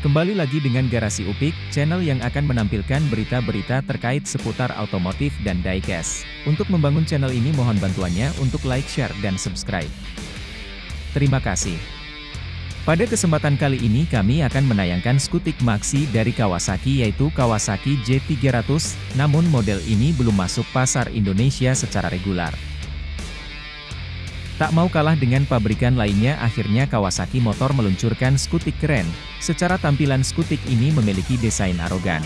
Kembali lagi dengan Garasi Upik, channel yang akan menampilkan berita-berita terkait seputar otomotif dan diecast. Untuk membangun channel ini mohon bantuannya untuk like, share, dan subscribe. Terima kasih. Pada kesempatan kali ini kami akan menayangkan skutik Maxi dari Kawasaki yaitu Kawasaki J300, namun model ini belum masuk pasar Indonesia secara regular. Tak mau kalah dengan pabrikan lainnya akhirnya Kawasaki Motor meluncurkan skutik keren. Secara tampilan skutik ini memiliki desain arogan.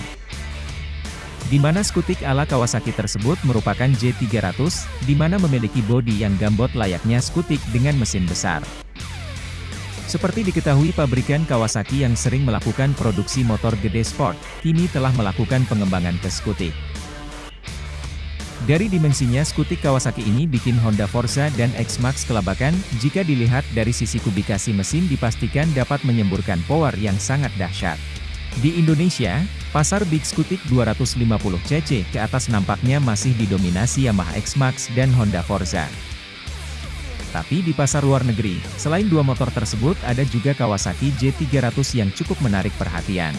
Di mana skutik ala Kawasaki tersebut merupakan J300, di mana memiliki bodi yang gambot layaknya skutik dengan mesin besar. Seperti diketahui pabrikan Kawasaki yang sering melakukan produksi motor gede sport, kini telah melakukan pengembangan ke skutik. Dari dimensinya skutik Kawasaki ini bikin Honda Forza dan X-Max kelabakan, jika dilihat dari sisi kubikasi mesin dipastikan dapat menyemburkan power yang sangat dahsyat. Di Indonesia, pasar Big Skutik 250cc ke atas nampaknya masih didominasi Yamaha X-Max dan Honda Forza. Tapi di pasar luar negeri, selain dua motor tersebut ada juga Kawasaki J300 yang cukup menarik perhatian.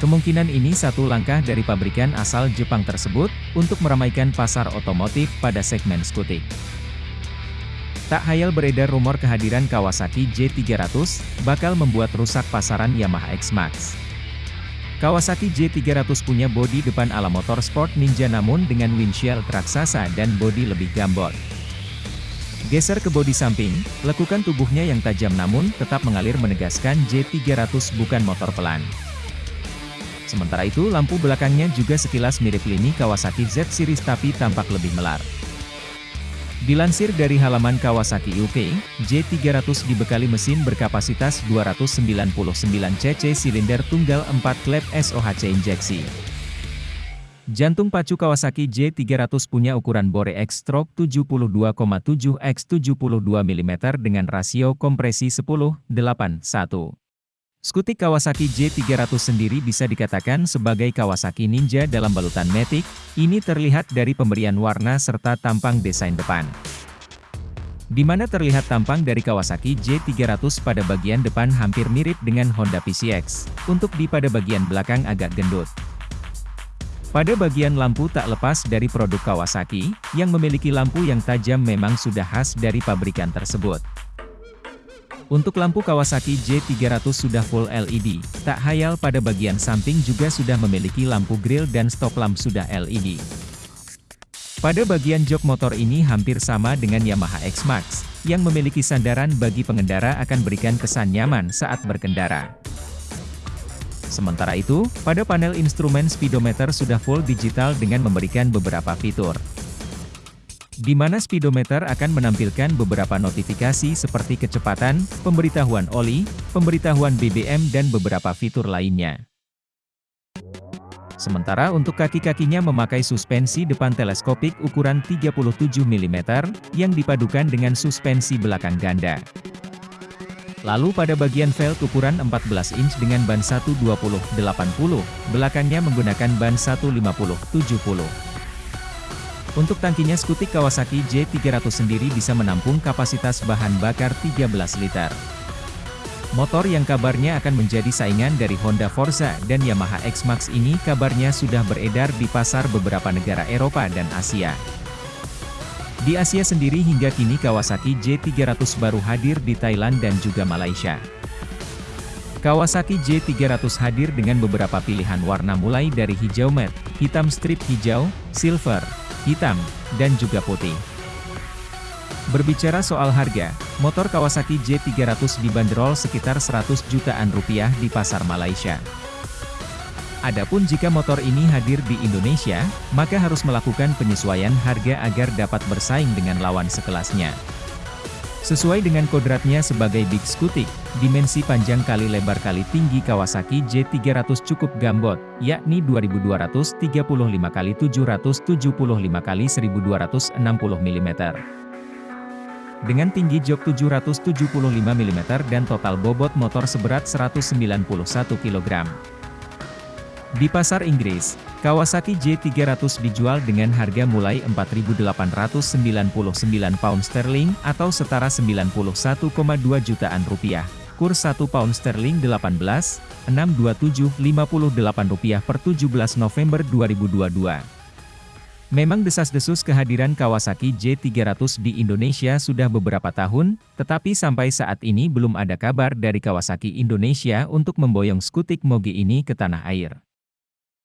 Kemungkinan ini satu langkah dari pabrikan asal Jepang tersebut, untuk meramaikan pasar otomotif pada segmen skutik. Tak hayal beredar rumor kehadiran Kawasaki J300, bakal membuat rusak pasaran Yamaha X-Max. Kawasaki J300 punya bodi depan ala motor sport ninja namun dengan windshield raksasa dan bodi lebih gambot. Geser ke bodi samping, lekukan tubuhnya yang tajam namun tetap mengalir menegaskan J300 bukan motor pelan. Sementara itu lampu belakangnya juga sekilas mirip lini Kawasaki Z Series tapi tampak lebih melar. Dilansir dari halaman Kawasaki UK, J300 dibekali mesin berkapasitas 299 cc silinder tunggal 4 klep SOHC injeksi. Jantung pacu Kawasaki J300 punya ukuran bore X-stroke 72,7 x 72 mm dengan rasio kompresi 10, 8, 1. Skutik Kawasaki J300 sendiri bisa dikatakan sebagai Kawasaki Ninja dalam balutan Matic, ini terlihat dari pemberian warna serta tampang desain depan. Di mana terlihat tampang dari Kawasaki J300 pada bagian depan hampir mirip dengan Honda PCX, untuk di pada bagian belakang agak gendut. Pada bagian lampu tak lepas dari produk Kawasaki, yang memiliki lampu yang tajam memang sudah khas dari pabrikan tersebut. Untuk lampu Kawasaki J300 sudah full LED, tak hayal pada bagian samping juga sudah memiliki lampu grill dan stop lamp sudah LED. Pada bagian jok motor ini hampir sama dengan Yamaha X-Max, yang memiliki sandaran bagi pengendara akan berikan kesan nyaman saat berkendara. Sementara itu, pada panel instrumen speedometer sudah full digital dengan memberikan beberapa fitur di mana speedometer akan menampilkan beberapa notifikasi seperti kecepatan, pemberitahuan oli, pemberitahuan BBM dan beberapa fitur lainnya. Sementara untuk kaki-kakinya memakai suspensi depan teleskopik ukuran 37 mm, yang dipadukan dengan suspensi belakang ganda. Lalu pada bagian velg ukuran 14 inch dengan ban 120-80, belakangnya menggunakan ban 150-70. Untuk tangkinya skutik Kawasaki J300 sendiri bisa menampung kapasitas bahan bakar 13 liter. Motor yang kabarnya akan menjadi saingan dari Honda Forza dan Yamaha X-Max ini kabarnya sudah beredar di pasar beberapa negara Eropa dan Asia. Di Asia sendiri hingga kini Kawasaki J300 baru hadir di Thailand dan juga Malaysia. Kawasaki J300 hadir dengan beberapa pilihan warna mulai dari hijau matte, hitam strip hijau, silver, hitam, dan juga putih. Berbicara soal harga, motor Kawasaki J300 dibanderol sekitar 100 jutaan rupiah di pasar Malaysia. Adapun jika motor ini hadir di Indonesia, maka harus melakukan penyesuaian harga agar dapat bersaing dengan lawan sekelasnya. Sesuai dengan kodratnya sebagai Big Scooty, dimensi panjang kali lebar kali tinggi Kawasaki J300 cukup gambot, yakni 2235 kali 775 kali 1260 mm. Dengan tinggi jok 775 mm dan total bobot motor seberat 191 kg. Di pasar Inggris, Kawasaki J300 dijual dengan harga mulai 4.899 pound sterling atau setara 91,2 jutaan rupiah. Kurs 1 pound sterling 18,62758 rupiah per 17 November 2022. Memang desas-desus kehadiran Kawasaki J300 di Indonesia sudah beberapa tahun, tetapi sampai saat ini belum ada kabar dari Kawasaki Indonesia untuk memboyong skutik Moge ini ke tanah air.